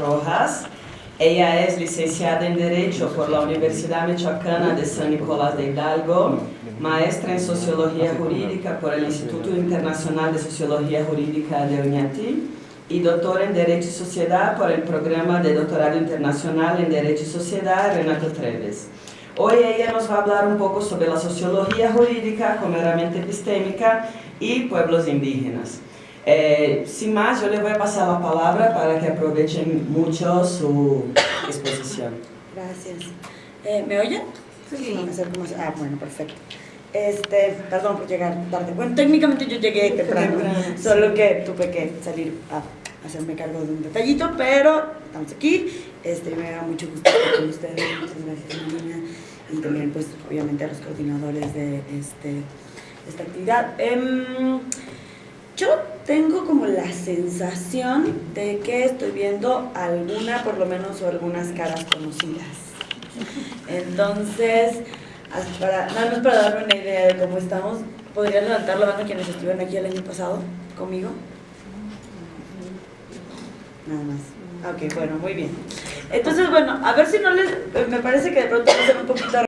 Rojas. Ella es licenciada en Derecho por la Universidad Michoacana de San Nicolás de Hidalgo, maestra en Sociología Jurídica por el Instituto Internacional de Sociología Jurídica de Oñati y doctora en Derecho y Sociedad por el Programa de Doctorado Internacional en Derecho y Sociedad Renato Treves. Hoy ella nos va a hablar un poco sobre la sociología jurídica como herramienta epistémica y pueblos indígenas. Eh, sin más, yo le voy a pasar la palabra para que aprovechen mucho su exposición. Gracias. Eh, ¿Me oyen? Sí. Ah, bueno, perfecto. Este, perdón por llegar tarde. Bueno, técnicamente yo llegué temprano, solo que tuve que salir a hacerme cargo de un detallito, pero estamos aquí. Este, me da mucho gusto estar con ustedes. Muchas gracias, Marina. Y también, pues, obviamente a los coordinadores de este, esta actividad. Em, yo tengo como la sensación de que estoy viendo alguna, por lo menos, o algunas caras conocidas. Entonces, para, nada más para darme una idea de cómo estamos, ¿podrían levantar la mano quienes estuvieron aquí el año pasado conmigo? Nada más. Ok, bueno, muy bien. Entonces, bueno, a ver si no les... Me parece que de pronto un poquito